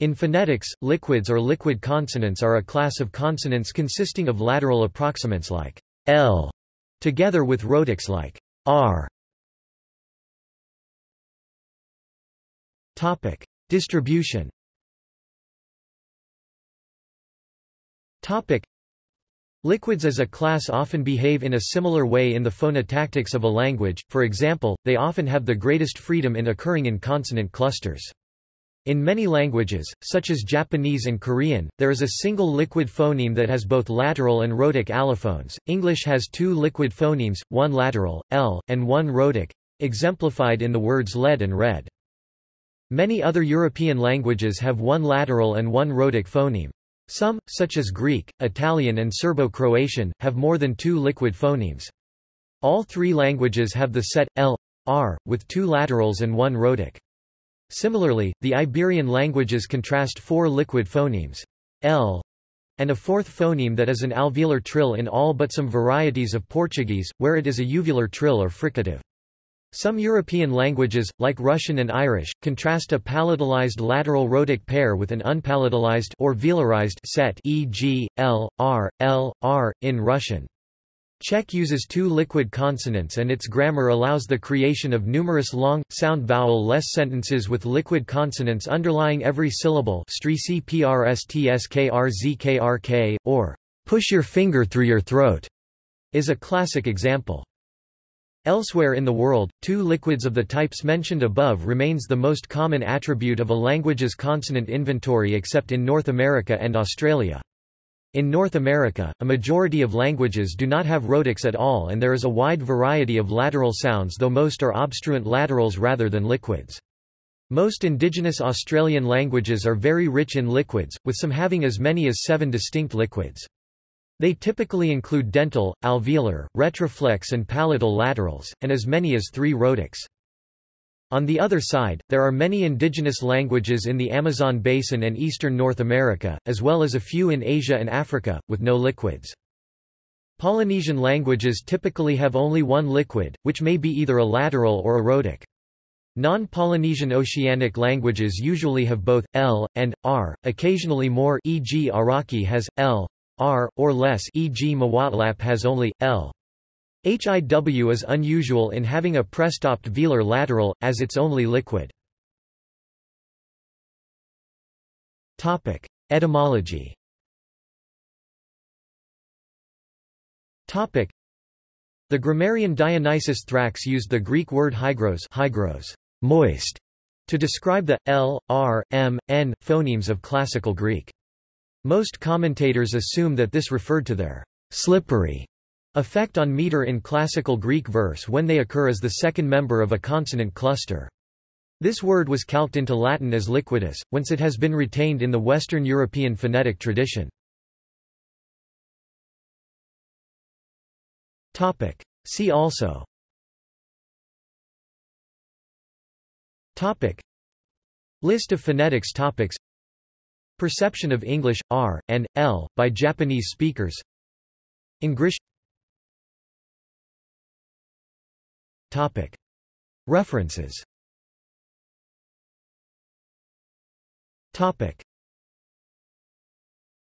In phonetics, liquids or liquid consonants are a class of consonants consisting of lateral approximants like L, together with rhotics like R. Topic: Distribution. Topic: Liquids as a class often behave in a similar way in the phonotactics of a language, for example, they often have the greatest freedom in occurring in consonant clusters. In many languages, such as Japanese and Korean, there is a single liquid phoneme that has both lateral and rhotic allophones. English has two liquid phonemes, one lateral, L, and one rhotic, exemplified in the words lead and red. Many other European languages have one lateral and one rhotic phoneme. Some, such as Greek, Italian and Serbo-Croatian, have more than two liquid phonemes. All three languages have the set, L, R, with two laterals and one rhotic. Similarly, the Iberian languages contrast four liquid phonemes, L, and a fourth phoneme that is an alveolar trill in all but some varieties of Portuguese, where it is a uvular trill or fricative. Some European languages, like Russian and Irish, contrast a palatalized lateral rhotic pair with an unpalatalized or velarized set e.g., L, R, L, R, in Russian. Czech uses two liquid consonants and its grammar allows the creation of numerous long, sound-vowel-less sentences with liquid consonants underlying every syllable or push your finger through your throat is a classic example. Elsewhere in the world, two liquids of the types mentioned above remains the most common attribute of a language's consonant inventory except in North America and Australia. In North America, a majority of languages do not have rhotics at all and there is a wide variety of lateral sounds though most are obstruent laterals rather than liquids. Most indigenous Australian languages are very rich in liquids, with some having as many as seven distinct liquids. They typically include dental, alveolar, retroflex and palatal laterals, and as many as three rhotics. On the other side, there are many indigenous languages in the Amazon basin and eastern North America, as well as a few in Asia and Africa, with no liquids. Polynesian languages typically have only one liquid, which may be either a lateral or a rhotic. Non-Polynesian Oceanic languages usually have both, L, and, R, occasionally more e.g. Araki has, L, R, or less e.g. Mwotlap has only, L. HIW is unusual in having a prestopped velar lateral, as its only liquid. Topic. Etymology Topic. The grammarian Dionysius Thrax used the Greek word hygros, hygros moist, to describe the l, r, m, n phonemes of classical Greek. Most commentators assume that this referred to their slippery Effect on meter in classical Greek verse when they occur as the second member of a consonant cluster. This word was calqued into Latin as liquidus, whence it has been retained in the Western European phonetic tradition. See also Topic. List of phonetics topics Perception of English, R, and, L, by Japanese speakers Engrish References